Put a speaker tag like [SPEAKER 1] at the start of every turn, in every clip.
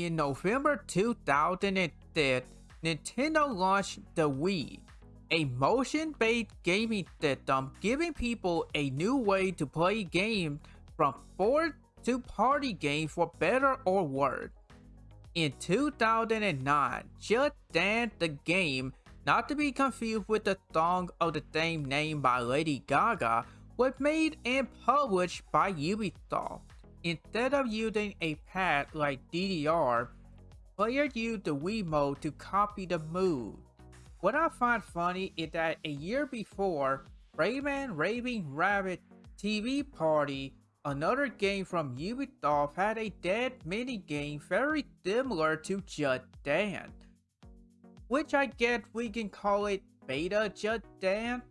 [SPEAKER 1] In November 2010, Nintendo launched the Wii, a motion-based gaming system giving people a new way to play games from board to party games for better or worse. In 2009, Just Dance the game, not to be confused with the song of the same name by Lady Gaga, was made and published by Ubisoft. Instead of using a pad like DDR, players use the Wiimote to copy the move. What I find funny is that a year before, Rayman Raving Rabbids TV Party, another game from Ubisoft had a dead minigame very similar to Just Dance. Which I guess we can call it Beta Just Dance.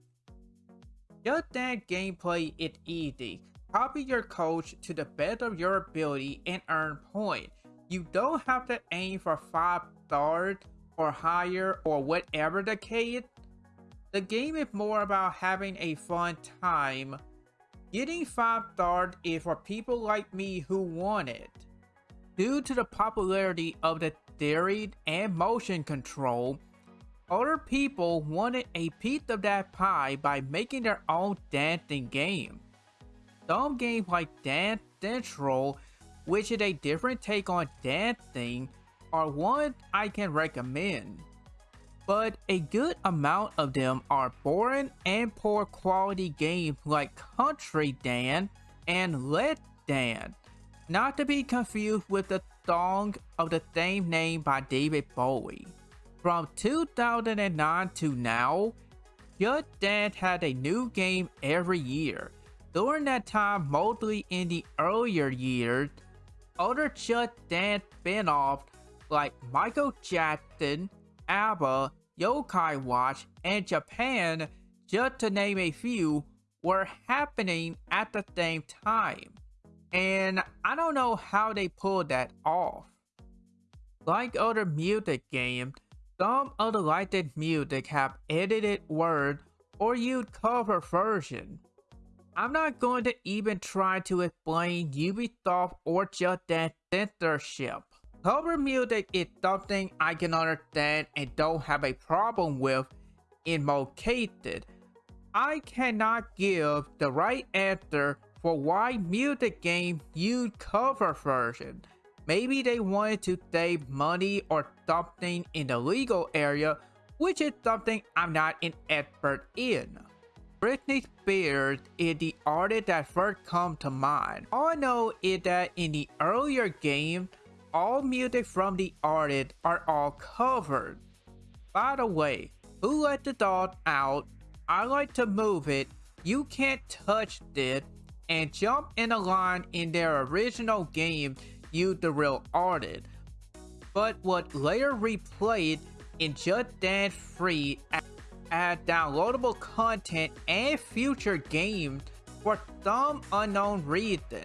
[SPEAKER 1] Just Dance gameplay is easy. Copy your coach to the best of your ability and earn points. You don't have to aim for 5 stars or higher or whatever the case. The game is more about having a fun time. Getting 5 stars is for people like me who want it. Due to the popularity of the theory and motion control, other people wanted a piece of that pie by making their own dancing game. Some games like Dance Central, which is a different take on dancing, are one I can recommend. But a good amount of them are boring and poor quality games like Country Dance and Let's Dance, not to be confused with the song of the same name by David Bowie. From 2009 to now, Just Dance had a new game every year. During that time, mostly in the earlier years, other Just Dance spin-offs like Michael Jackson, ABBA, Yokai Watch, and Japan, just to name a few, were happening at the same time. And I don't know how they pulled that off. Like other music games, some of the licensed music have edited words or used cover version. I'm not going to even try to explain Ubisoft or Just Dance censorship. Cover music is something I can understand and don't have a problem with in most cases. I cannot give the right answer for why music games use cover version. Maybe they wanted to save money or something in the legal area, which is something I'm not an expert in. Britney Spears is the artist that first comes to mind. All I know is that in the earlier game, all music from the artist are all covered. By the way, who let the dog out? I like to move it. You can't touch it. And jump in a line in their original game you the real artist. But what later replayed in Just Dance 3 add downloadable content and future games for some unknown reason.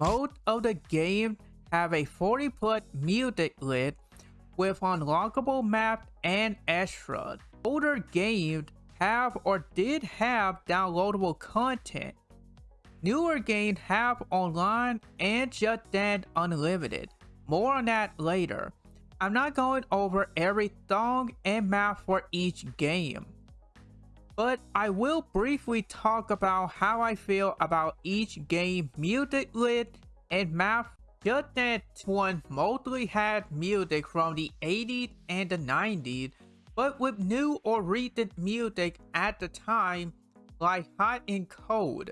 [SPEAKER 1] Most of the games have a 40 plus music list with unlockable maps and extras. Older games have or did have downloadable content. Newer games have online and Just Dance Unlimited. More on that later. I'm not going over every song and map for each game but I will briefly talk about how I feel about each game music lit and map. Just Dance one mostly had music from the 80s and the 90s, but with new or recent music at the time, like Hot and Cold.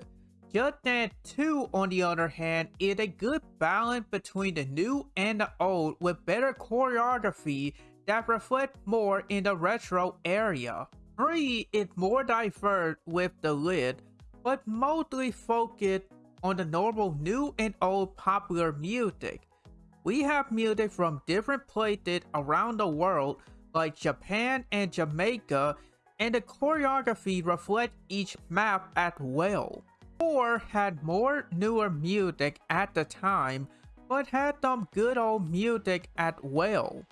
[SPEAKER 1] Just Dance 2, on the other hand, is a good balance between the new and the old with better choreography that reflect more in the retro area. 3 is more diverse with the lid, but mostly focused on the normal new and old popular music. We have music from different places around the world like Japan and Jamaica and the choreography reflects each map as well. 4 had more newer music at the time but had some good old music as well.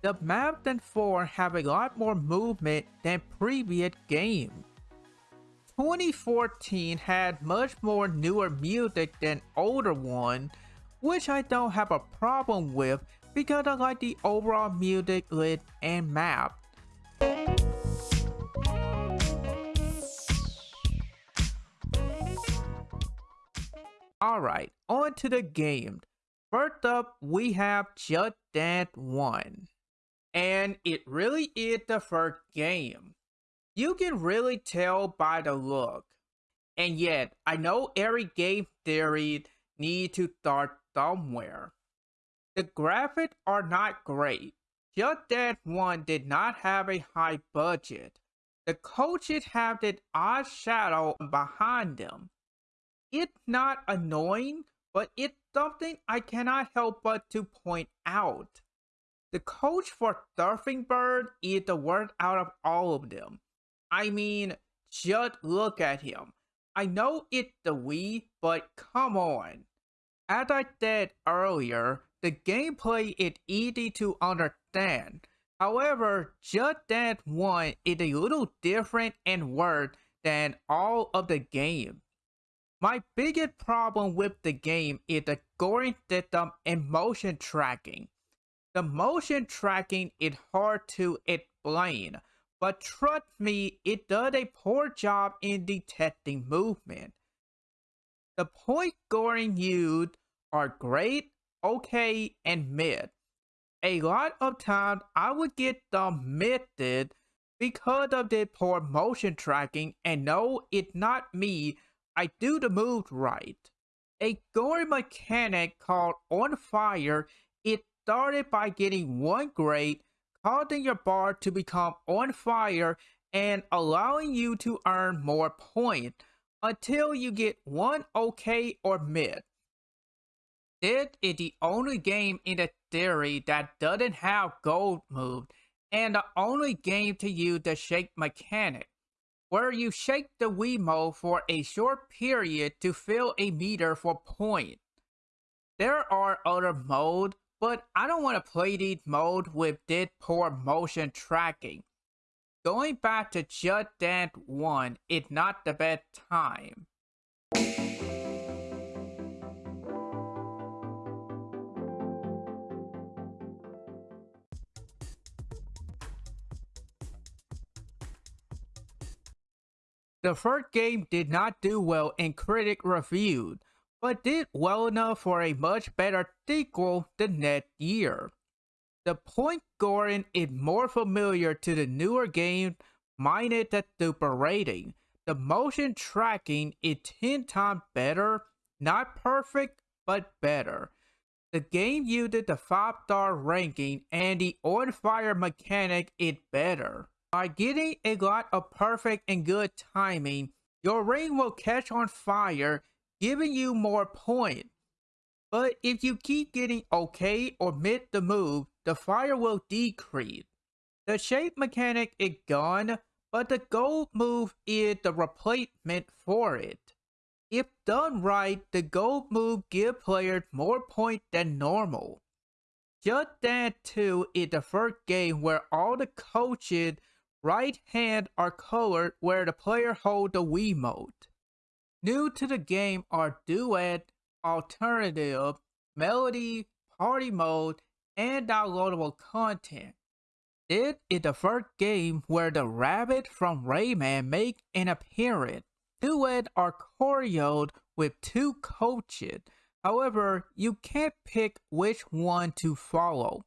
[SPEAKER 1] The map in 4 have a lot more movement than previous game. 2014 had much more newer music than older one, which I don't have a problem with because I like the overall music lit and map. Alright, on to the game. First up, we have Just Dance 1. And it really is the first game. You can really tell by the look. And yet, I know every game theory needs to start somewhere. The graphics are not great. Just Dance 1 did not have a high budget. The coaches have that odd shadow behind them. It's not annoying, but it's something I cannot help but to point out. The coach for Surfing Bird is the worst out of all of them. I mean, just look at him. I know it's the Wii, but come on. As I said earlier, the gameplay is easy to understand. However, Just Dance 1 is a little different and worse than all of the games. My biggest problem with the game is the scoring system and motion tracking. The motion tracking is hard to explain, but trust me, it does a poor job in detecting movement. The point scoring used are great, okay, and mid. A lot of times I would get the method because of the poor motion tracking and no, it's not me I do the move right. A scoring mechanic called On Fire, it started by getting one grade, causing your bar to become on fire and allowing you to earn more points until you get one okay or mid. This is the only game in the theory that doesn't have gold move and the only game to use the shake mechanic where you shake the Wiimote for a short period to fill a meter for points. There are other modes, but I don't want to play these modes with this poor motion tracking. Going back to Just Dance 1 is not the best time. The first game did not do well in critic reviews, but did well enough for a much better sequel the next year. The point scoring is more familiar to the newer game minus the super rating. The motion tracking is 10 times better, not perfect, but better. The game used the 5 star ranking and the on fire mechanic is better. By getting a lot of perfect and good timing, your ring will catch on fire, giving you more points. But if you keep getting okay or mid the move, the fire will decrease. The shake mechanic is gone, but the gold move is the replacement for it. If done right, the gold move gives players more points than normal. Just Dance 2 is the first game where all the coaches right hand are colored where the player hold the Wiimote. New to the game are Duet, Alternative, Medley, Party Mode, and downloadable content. It is the first game where the rabbit from Rayman make an appearance. Duet are choreoed with two coaches. However, you can't pick which one to follow.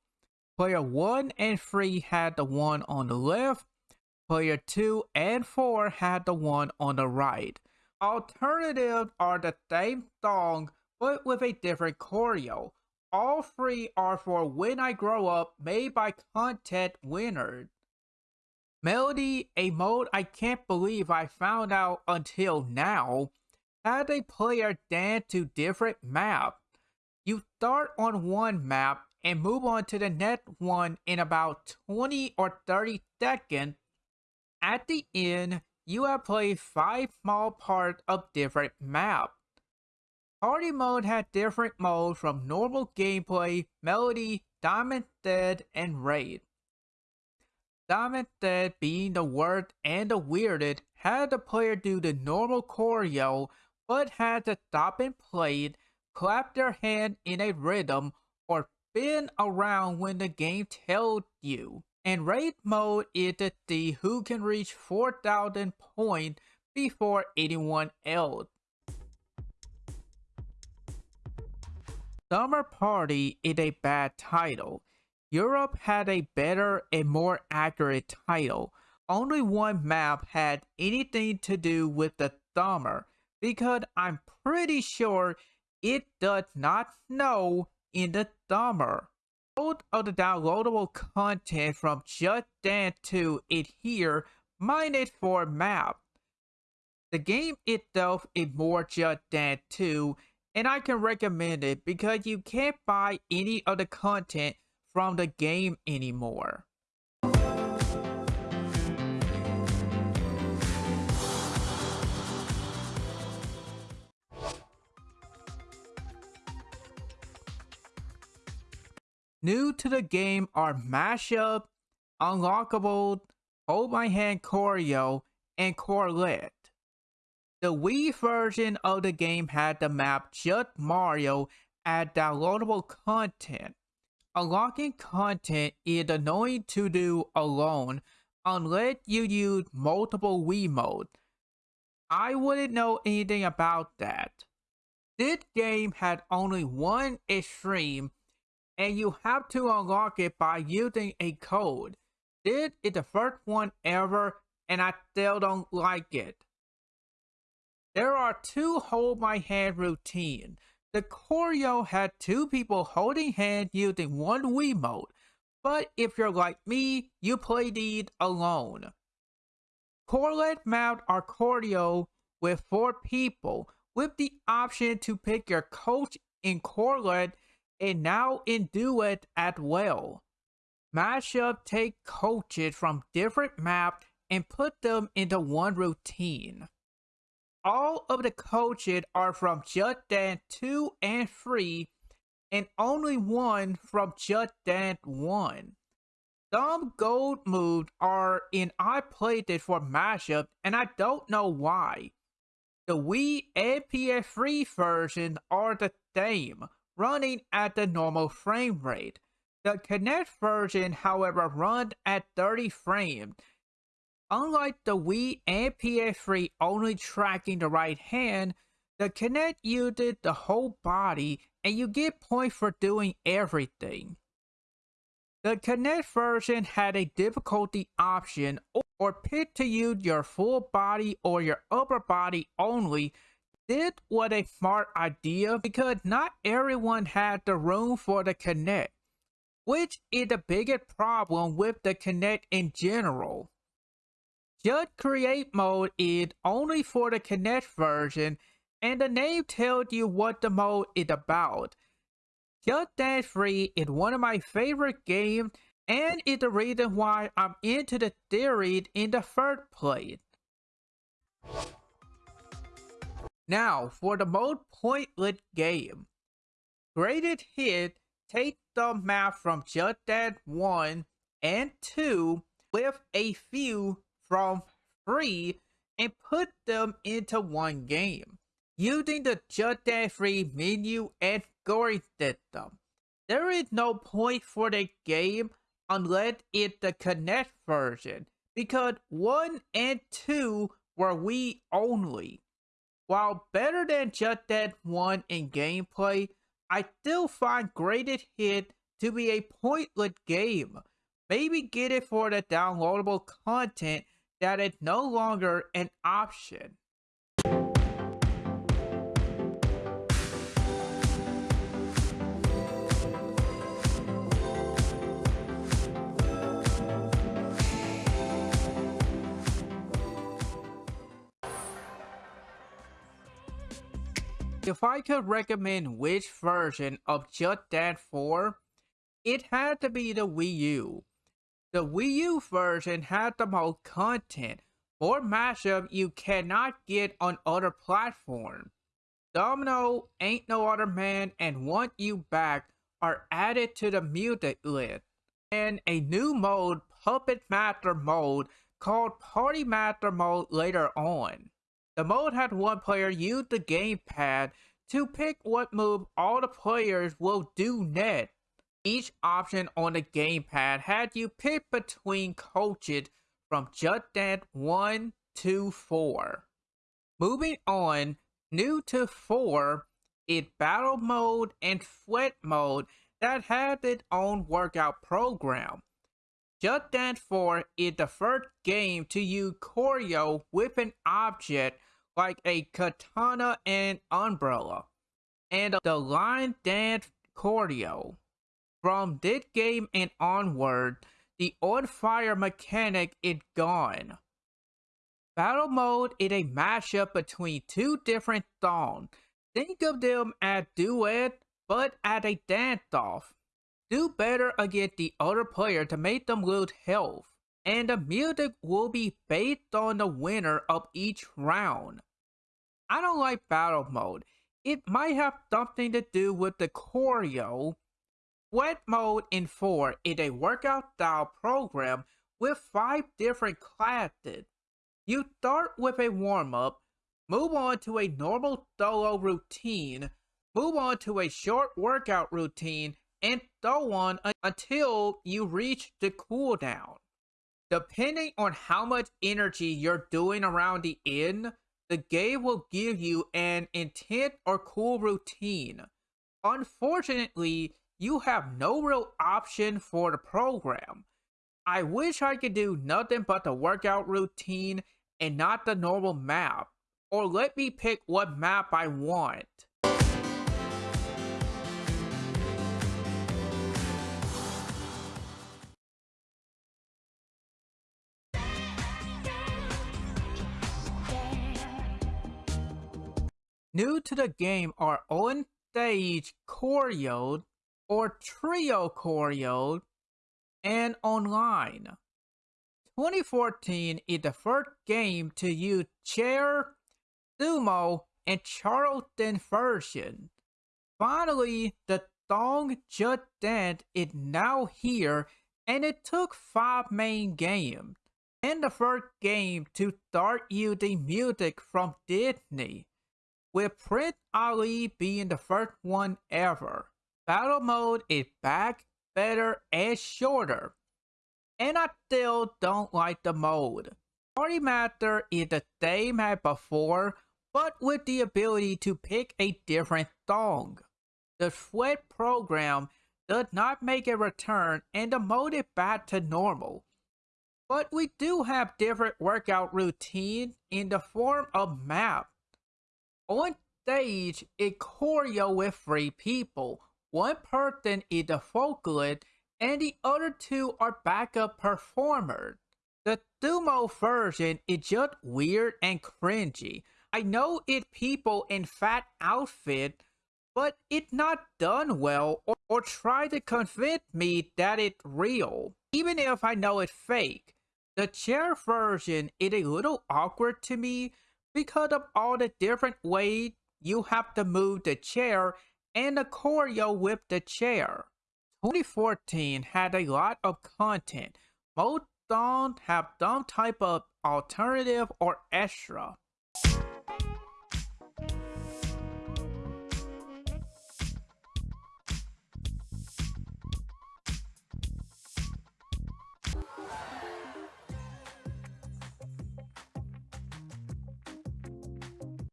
[SPEAKER 1] Player 1 and 3 had the one on the left, Player 2 and 4 had the one on the right. Alternatives are the same song but with a different choreo. All three are for When I Grow Up made by content winners. Medley, a mode I can't believe I found out until now. had a player dance to different maps. You start on one map and move on to the next one in about 20 or 30 seconds. At the end, you have played 5 small parts of different maps. Party mode had different modes from normal gameplay, medley, Simon Says, and race. Simon Says being the worst and the weirdest had the player do the normal choreo but had to stop and play clap their hand in a rhythm, or spin around when the game tells you. And race mode is the who can reach 4000 points before anyone else. Summer Party is a bad title. Europe had a better and more accurate title. Only one map had anything to do with the summer because I'm pretty sure it does not snow in the summer. Most of the downloadable content from Just Dance 2 is here minus for map. The game itself is more Just Dance 2 and I can recommend it because you can't buy any of the content from the game anymore. New to the game are Mashup, Unlockable, Hold My Hand Choreo, and Quartet. The Wii version of the game had the map Just Mario as downloadable content. Unlocking content is annoying to do alone unless you use multiple Wiimotes. I wouldn't know anything about that. This game had only one extreme and you have to unlock it by using a code. This is the first one ever and I still don't like it. There are two hold my hand routine. The choreo had two people holding hands using one Wiimote, but if you're like me, you play these alone. Quartet mount are choreo with four people, with the option to pick your coach in Quartet and now in duet as well. Mashup take coaches from different maps and put them into one routine all of the coaches are from Just Dance 2 and 3, and only one from Just Dance 1. Some gold moves are in I played it for mashup, and I don't know why. The Wii and PS3 versions are the same, running at the normal frame rate. The Kinect version, however, runs at 30 frames, Unlike the Wii and PS3 only tracking the right hand, the Kinect uses the whole body and you get points for doing everything. The Kinect version had a difficulty option or pick to use your full body or your upper body only. This was a smart idea because not everyone had the room for the Kinect, which is the biggest problem with the Kinect in general. Just Create mode is only for the Kinect version, and the name tells you what the mode is about. Just Dance 3 is one of my favorite games, and is the reason why I'm into the series in the first place. Now, for the most pointless game. Greatest Hit take the map from Just Dance 1 and 2 with a few from 3 and put them into one game using the Just Dance 3 menu and scoring system. There is no point for the game unless it's the Kinect version because 1 and 2 were Wii only. While better than Just Dance 1 in gameplay, I still find Greatest Hit to be a pointless game. Maybe get it for the downloadable content that it's no longer an option. If I could recommend which version of Just Dance 4, it had to be the Wii U. The Wii U version had the most content, more mashup you cannot get on other platforms. Domino, Ain't No Other Man, and Want You Back are added to the music list, and a new mode, Puppet Master mode, called Party Master mode later on. The mode had one player use the gamepad to pick what move all the players will do next. Each option on the gamepad had you pick between coaches from Just Dance 1 to 4. Moving on, new to 4 is Battle Mode and Sweat Mode that had its own workout program. Just Dance 4 is the first game to use choreo with an object like a katana and umbrella, and the line dance choreo. From this game and onward, the on fire mechanic is gone. Battle mode is a mashup between two different songs. Think of them as duet, but as a dance-off do better against the other player to make them lose health, and the music will be based on the winner of each round. I don't like battle mode. It might have something to do with the choreo. Sweat mode in 4 is a workout style program with 5 different classes. You start with a warm-up, move on to a normal solo routine, move on to a short workout routine, and so on until you reach the cooldown. Depending on how much energy you're doing around the end, the game will give you an intense or cool routine. Unfortunately, you have no real option for the program. I wish I could do nothing but the workout routine and not the normal map, or let me pick what map I want. New to the game are on stage choreo or trio choreo and online. 2014 is the first game to use chair, sumo, and Charleston version. Finally, the song Just Dance is now here and it took 5 main games and the first game to start using music from Disney with Prince Ali being the first one ever. Battle mode is back, better, and shorter. And I still don't like the mode. Party Master is the same as before, but with the ability to pick a different song. The Sweat program does not make a return and the mode is back to normal. But we do have different workout routines in the form of map on stage, a choreo with three people. One person is the vocalist and the other two are backup performers. The sumo version is just weird and cringy. I know it people in fat outfit, but it's not done well or, or try to convince me that it's real, even if I know it's fake. The chair version is a little awkward to me because of all the different ways you have to move the chair and the choreo with the chair. 2014 had a lot of content. Most songs have some type of alternative or extra.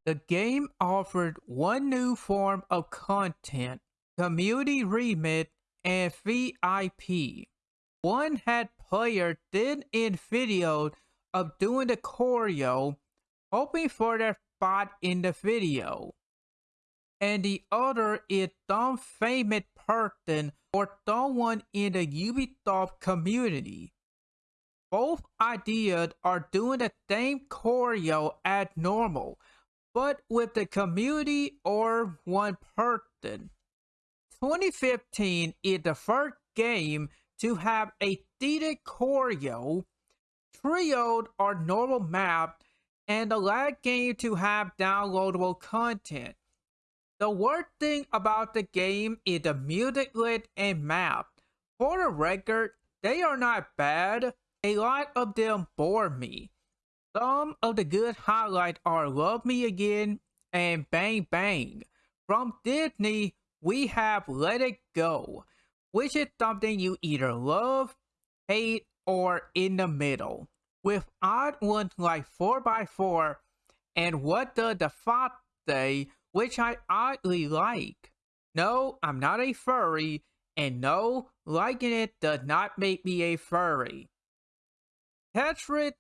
[SPEAKER 1] The game offered one new form of content, Community Remix, and VIP. One had players did in video of doing the choreo, hoping for their spot in the video. And the other is some famous person or someone in the Ubisoft community. Both ideas are doing the same choreo as normal, but with the community or one person. 2015 is the first game to have a seated choreo, trioed or normal map, and the last game to have downloadable content. The worst thing about the game is the music lit and map. For the record, they are not bad. A lot of them bore me. Some of the good highlights are Love Me Again and Bang Bang. From Disney, we have Let It Go, which is something you either love, hate, or in the middle. With odd ones like 4x4 and What Does the Fox Say, which I oddly like. No, I'm not a furry, and no, liking it does not make me a furry. Tetris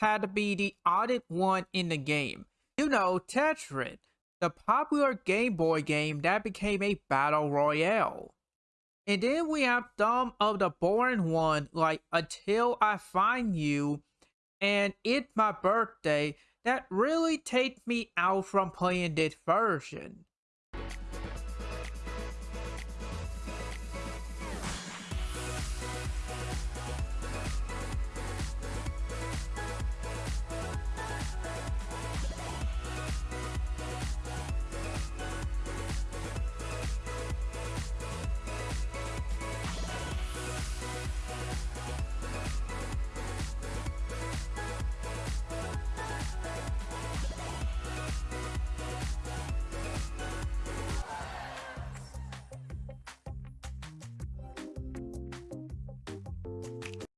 [SPEAKER 1] had to be the oddest one in the game. You know, Tetris, the popular Game Boy game that became a battle royale. And then we have some of the boring ones like Until I Find You and It's My Birthday that really take me out from playing this version.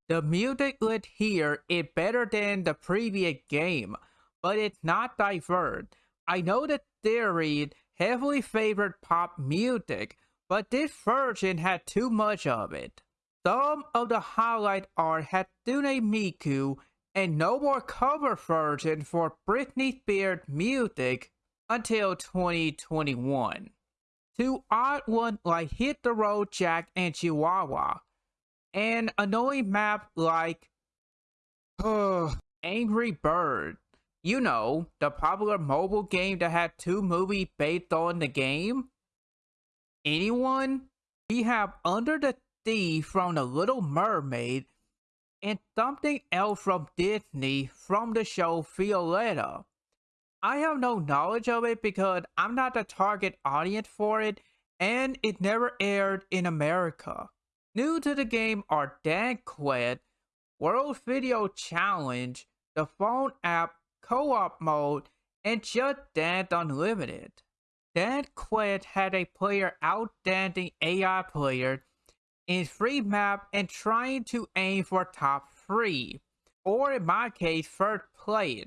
[SPEAKER 1] The music lit here is better than the previous game, but it's not diverse. I know the theory heavily favored pop music, but this version had too much of it. Some of the highlight art are Hatsune Miku and no more cover version for Britney Spears music until 2021. Two odd ones like Hit the Road Jack and Chihuahua an annoying map like Angry Bird. You know, the popular mobile game that had two movies based on the game? Anyone? We have Under the Sea from The Little Mermaid and something else from Disney from the show Violetta. I have no knowledge of it because I'm not the target audience for it and it never aired in America. New to the game are Dance Quest, World Video Challenge, the phone app co-op mode, and Just Dance Unlimited. Dance Quest had a player outstanding AI player in free map and trying to aim for top 3, or in my case, first place.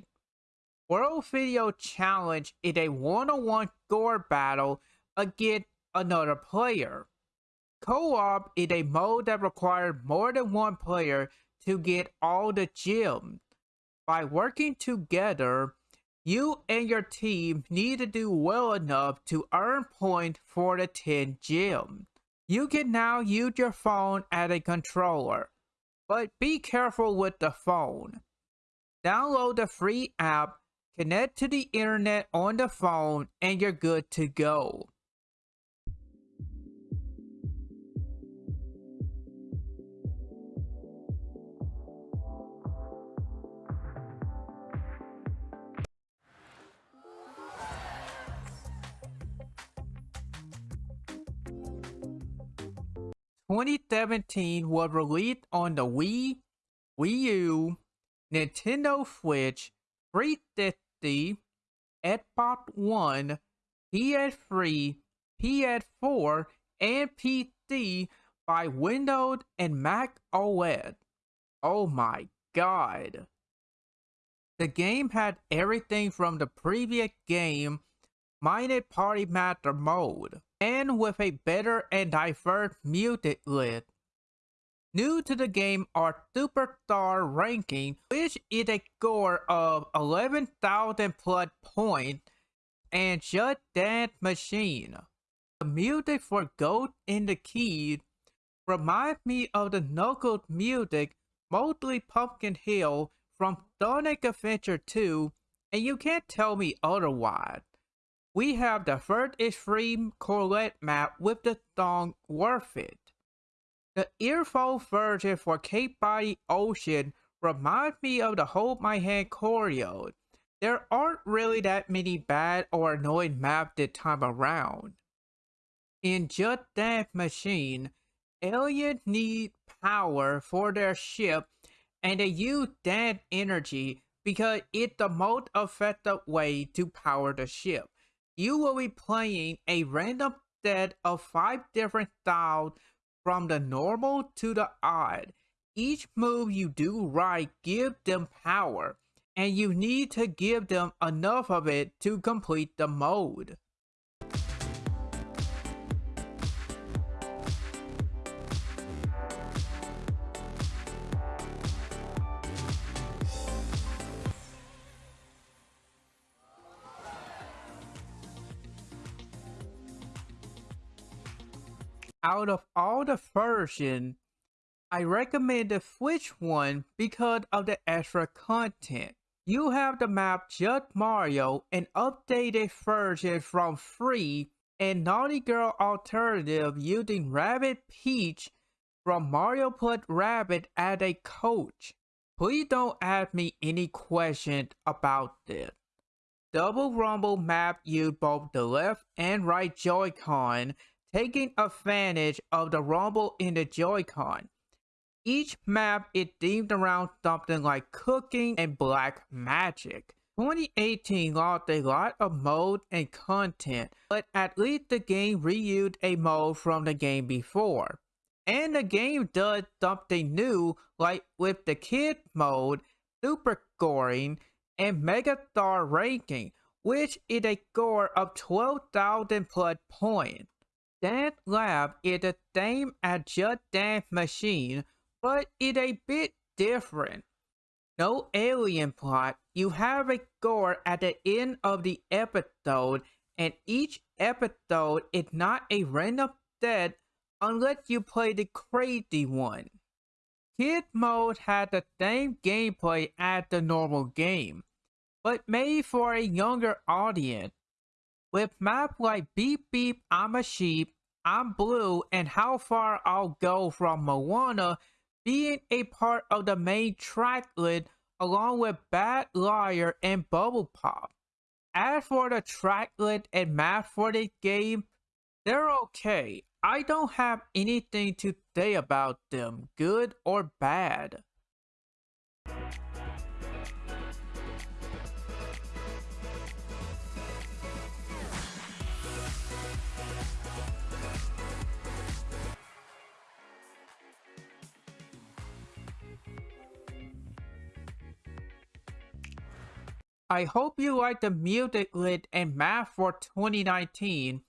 [SPEAKER 1] World Video Challenge is a one-on-one score battle against another player. Co-op is a mode that requires more than one player to get all the gems. By working together, you and your team need to do well enough to earn points for the 10 gems. You can now use your phone as a controller, but be careful with the phone. Download the free app, connect to the internet on the phone, and you're good to go. 2017 was released on the Wii, Wii U, Nintendo Switch, 360, Xbox One, PS3, PS4, and PC by Windows and Mac OS. Oh my god. The game had everything from the previous game, minus Party Master mode and with a better and diverse music list. New to the game are Superstar Ranking, which is a score of 11,000 plus points, and Just Dance Machine. The music for Ghost in the Key reminds me of the Knuckles music, mostly Pumpkin Hill from Sonic Adventure 2 and you can't tell me otherwise. We have the third extreme Quartet map with the thong worth it. The earphone version for Cake by the Ocean reminds me of the Hold My Hand choreo. There aren't really that many bad or annoying maps this time around. In Just Dance Machine, aliens need power for their ship and they use that energy because it's the most effective way to power the ship. You will be playing a random set of five different styles from the normal to the odd. Each move you do right gives them power, and you need to give them enough of it to complete the mode. Out of all the version, I recommend the Switch one because of the extra content. You have the map Just Mario, an updated version from Free, and Naughty Girl alternative using Rabbid Peach from Mario put Rabbid as a coach. Please don't ask me any questions about this. Double Rumble map use both the left and right Joy-Con taking advantage of the rumble in the Joy-Con. Each map is themed around something like cooking and black magic. 2018 lost a lot of mode and content, but at least the game reused a mode from the game before. And the game does something new like with the kid mode, super scoring, and mega star ranking, which is a score of 12,000 plus points. Dance Lab is the same as Just Dance Machine, but it's a bit different. No alien plot, you have a score at the end of the episode, and each episode is not a random death unless you play the crazy one. Kid mode had the same gameplay as the normal game, but made for a younger audience. With maps like Beep Beep I'm a Sheep, I'm Blue, and How Far I'll Go from Moana being a part of the main track list along with Bad Liar and Bubble Pop. As for the track list and map for the game, they're okay. I don't have anything to say about them, good or bad. I hope you like the music list and map for 2019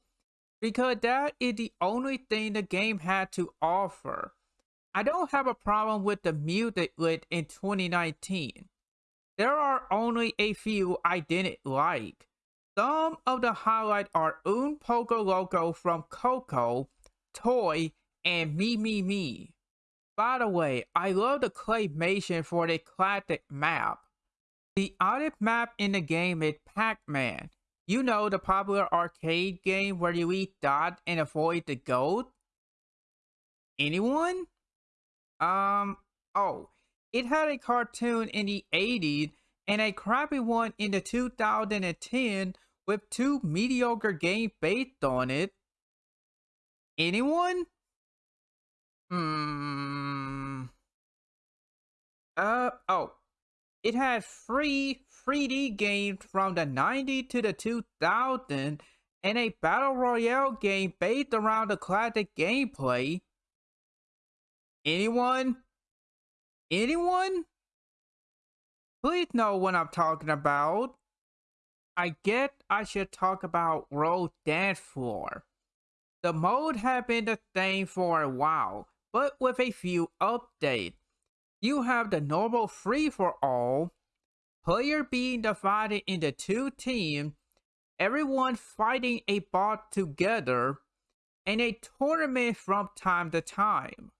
[SPEAKER 1] because that is the only thing the game had to offer. I don't have a problem with the music list in 2019. There are only a few I didn't like. Some of the highlights are Un Poco Loco from Coco, Toy, and Me Me Me. By the way, I love the claymation for the classic map. The oddest map in the game is Pac-Man. You know the popular arcade game where you eat dots and avoid the gold? Anyone? Um, oh, it had a cartoon in the 80s and a crappy one in the 2010 with two mediocre games based on it. Anyone? Hmm. Uh, oh, it had free 3D games from the 90s to the 2000s and a battle royale game based around the classic gameplay. Anyone? Anyone? Please know what I'm talking about. I get I should talk about World Dance Floor. The mode had been the same for a while, but with a few updates you have the normal free-for-all, player being divided into two teams, everyone fighting a bot together, and a tournament from time to time.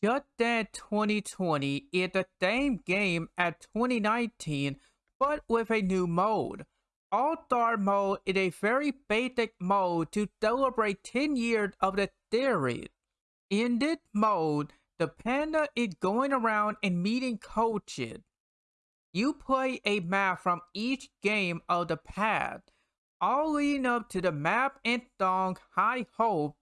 [SPEAKER 1] Just Dance 2020 is the same game as 2019, but with a new mode. All-Star mode is a very basic mode to celebrate 10 years of the series. In this mode, the panda is going around and meeting coaches. You play a map from each game of the past, all leading up to the map and song High Hope,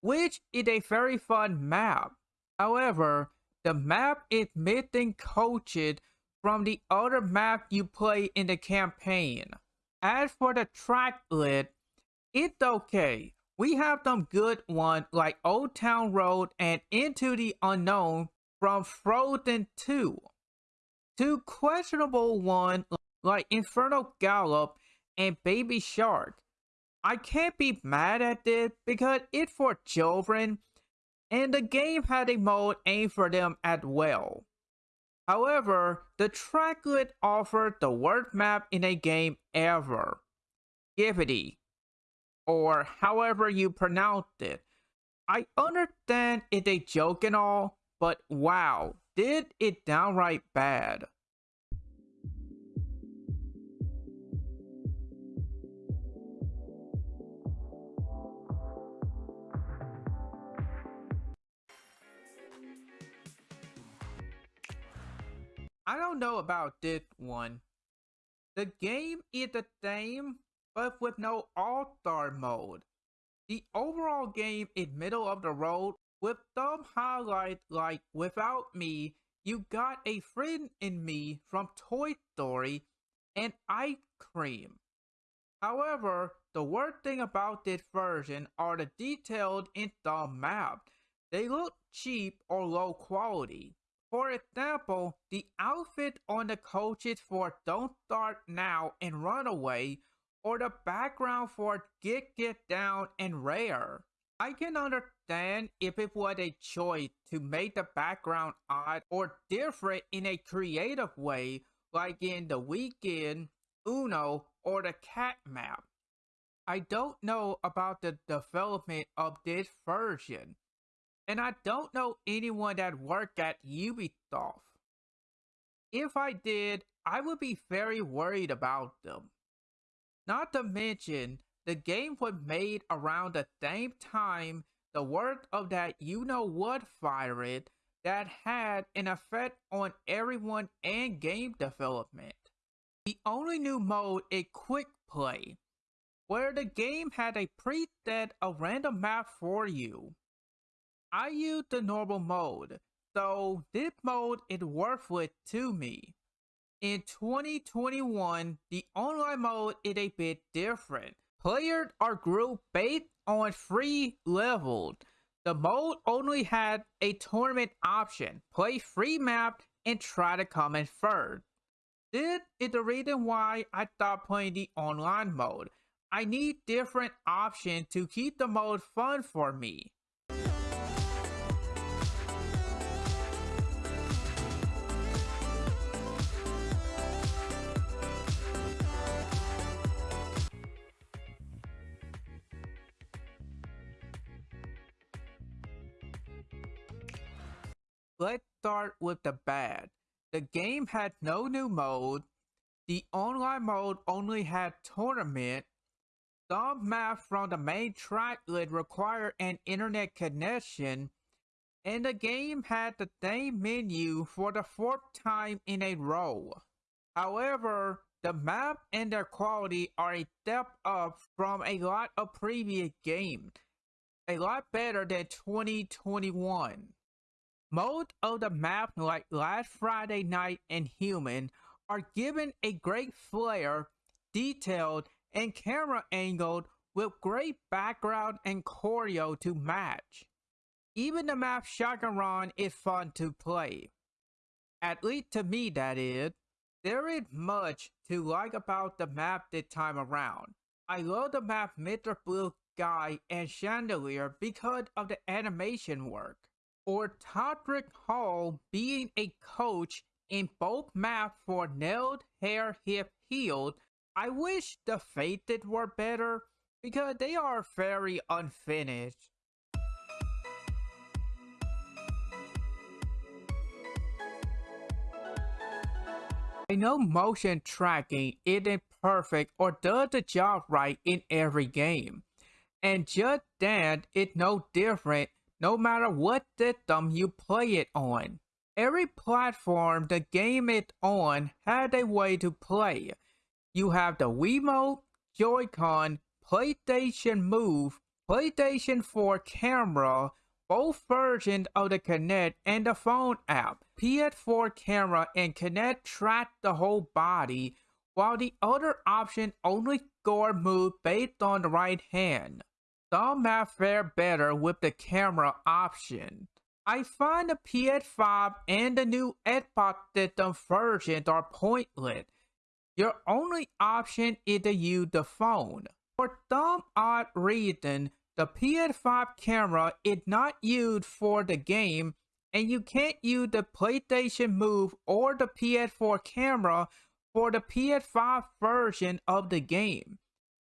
[SPEAKER 1] which is a very fun map. However, the map is missing coaches from the other map you play in the campaign. As for the track list, it's okay. We have some good ones like Old Town Road and Into the Unknown from Frozen 2. Two questionable ones like Infernal Galop and Baby Shark. I can't be mad at this because it's for children and the game had a mode aimed for them as well. However, the tracklist offered the worst map in a game ever. Skibidi, or however you pronounce it. I understand it's a joke and all, but wow, did it downright bad. I don't know about this one. The game is the same, but with no all-star mode. The overall game is middle of the road with some highlights like Without Me, You Got a Friend in Me from Toy Story, and Ice Cream. However, the worst thing about this version are the details in the map. They look cheap or low quality. For example, the outfit on the coaches for Don't Start Now and Runaway, or the background for Get Get Down and Rare. I can understand if it was a choice to make the background odd or different in a creative way, like in The Weeknd, Uno, or the cat map. I don't know about the development of this version, and I don't know anyone that worked at Ubisoft. If I did, I would be very worried about them. Not to mention, the game was made around the same time the work of that you-know-what virus that had an effect on everyone and game development. The only new mode is Quick Play, where the game had a preset of random map for you. I use the normal mode, so this mode is worthless to me. In 2021, the online mode is a bit different. Players are grouped based on free levels. The mode only had a tournament option, play free map, and try to come in first. This is the reason why I stopped playing the online mode. I need different options to keep the mode fun for me. Let's start with the bad. The game had no new mode. The online mode only had tournament. Some maps from the main tracklist require an internet connection. And the game had the same menu for the fourth time in a row. However, the map and their quality are a step up from a lot of previous games. A lot better than 2021. Most of the maps like Last Friday Night and Human are given a great flair, detailed, and camera angled with great background and choreo to match. Even the map Shotgun Run is fun to play. At least to me that is. There is much to like about the map this time around. I love the map Mr. Blue Sky and Chandelier because of the animation work or Todrick Hall being a coach in both maps for nailed, hair, hip, healed. I wish the fated were better because they are very unfinished. I know motion tracking isn't perfect or does the job right in every game, and just that it's no different no matter what system you play it on. Every platform the game is on had a way to play. You have the Wiimote, Joy-Con, PlayStation Move, PlayStation 4 camera, both versions of the Kinect and the phone app. PS4 camera and Kinect track the whole body, while the other option only score move based on the right hand. Some have fare better with the camera option. I find the PS5 and the new Xbox system versions are pointless. Your only option is to use the phone. For some odd reason, the PS5 camera is not used for the game and you can't use the PlayStation Move or the PS4 camera for the PS5 version of the game.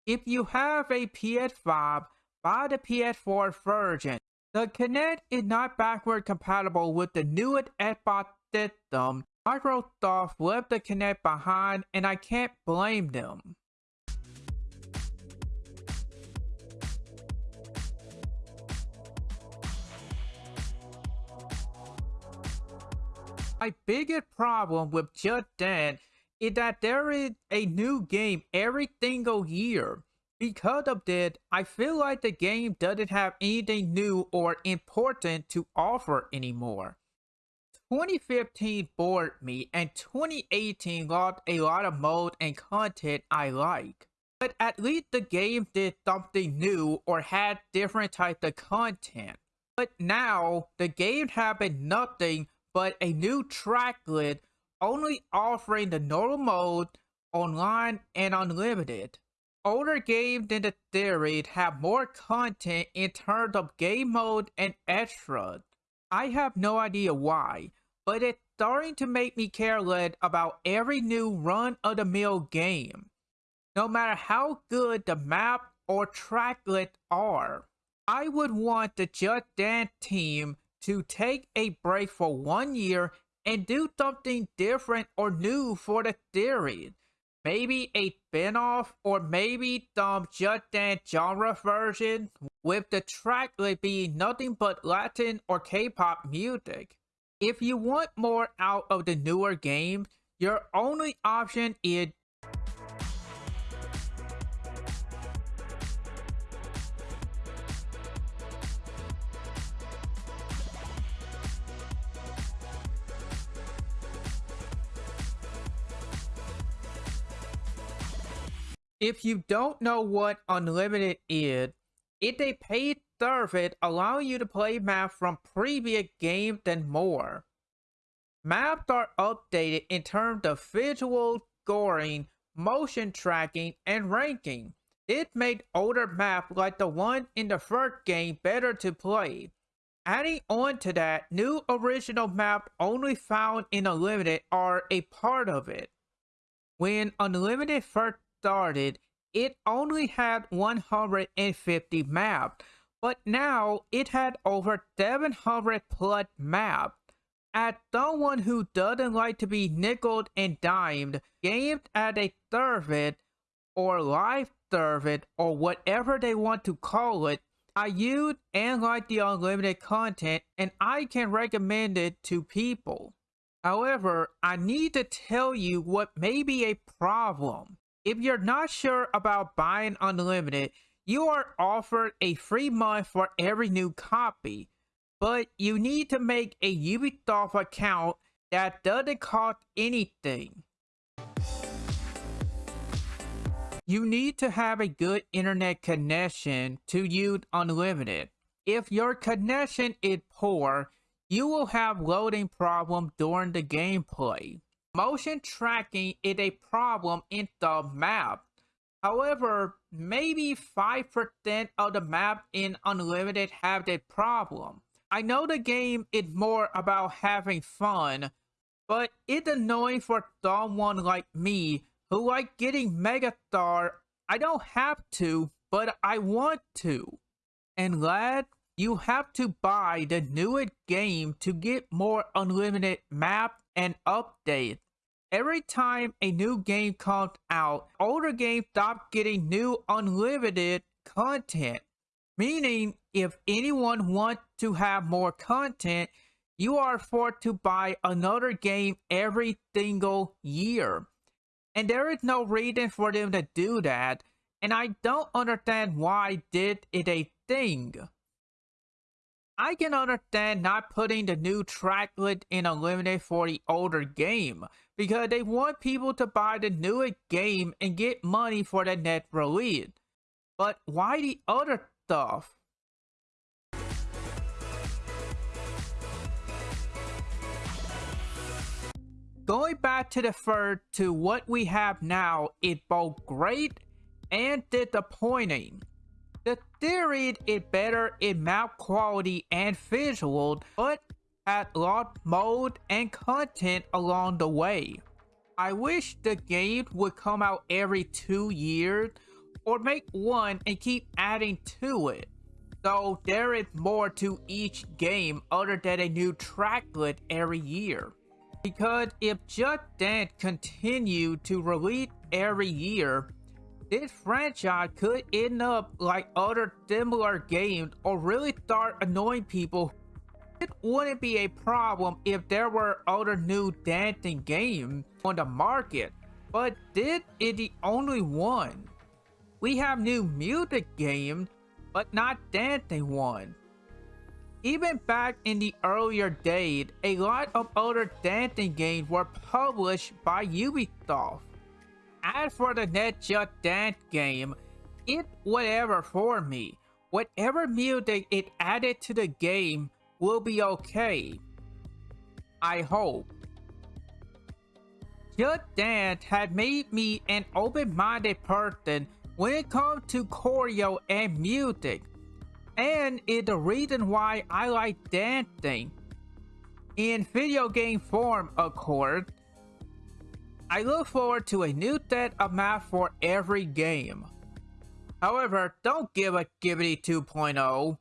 [SPEAKER 1] If you have a PS5, buy the PS4 version. The Kinect is not backward compatible with the newest Xbox system. Microsoft left the Kinect behind and I can't blame them. My biggest problem with Just Dance is that there is a new game every single year. Because of this, I feel like the game doesn't have anything new or important to offer anymore. 2015 bored me and 2018 lost a lot of mode and content I like. But at least the game did something new or had different types of content. But now, the game having nothing but a new track list only offering the normal mode, online, and unlimited. Older games than the series have more content in terms of game mode and extras. I have no idea why, but it's starting to make me care careless about every new run-of-the-mill game. No matter how good the map or track list are, I would want the Just Dance team to take a break for one year and do something different or new for the series. Maybe a spin-off or maybe some Just Dance genre version with the track would be nothing but Latin or K-pop music. If you want more out of the newer game, your only option is If you don't know what Unlimited is, it's a paid service allowing you to play maps from previous games and more. Maps are updated in terms of visual, scoring, motion tracking, and ranking. It made older maps like the one in the first game better to play. Adding on to that, new original maps only found in Unlimited are a part of it. When Unlimited first started, it only had 150 maps, but now it had over 700 plus maps. As someone who doesn't like to be nickeled and dimed, games as a service or live service or whatever they want to call it, I use and like the unlimited content and I can recommend it to people. However, I need to tell you what may be a problem. If you're not sure about buying Unlimited, you are offered a free month for every new copy, but you need to make a Ubisoft account that doesn't cost anything. You need to have a good internet connection to use Unlimited. If your connection is poor, you will have loading problems during the gameplay. Motion tracking is a problem in the map. However, maybe 5% of the map in Unlimited have that problem. I know the game is more about having fun, but it's annoying for someone like me who like getting Megastar. I don't have to, but I want to. And lad, you have to buy the newest game to get more unlimited map and updates. every time a new game comes out, older games stop getting new unlimited content. Meaning, if anyone wants to have more content, you are forced to buy another game every single year. And there is no reason for them to do that, and I don't understand why did it a thing. I can understand not putting the new tracklist in Unlimited for the older game, because they want people to buy the newer game and get money for the net release. But why the other stuff? Going back to the third to what we have now is both great and disappointing. The theory is better in map quality and visual, but had lost mode and content along the way. I wish the game would come out every two years or make one and keep adding to it. So there is more to each game other than a new tracklist every year. Because if Just Dance continue to release every year, this franchise could end up like other similar games or really start annoying people. It wouldn't be a problem if there were other new dancing games on the market, but this is the only one. We have new music games, but not dancing ones. Even back in the earlier days, a lot of other dancing games were published by Ubisoft. As for the Net Just Dance game, it whatever for me. Whatever music it added to the game will be okay. I hope. Just Dance had made me an open-minded person when it comes to choreo and music and is the reason why I like dancing. In video game form, of course. I look forward to a new set of maps for every game. However, don't give a Skibidi 2.0.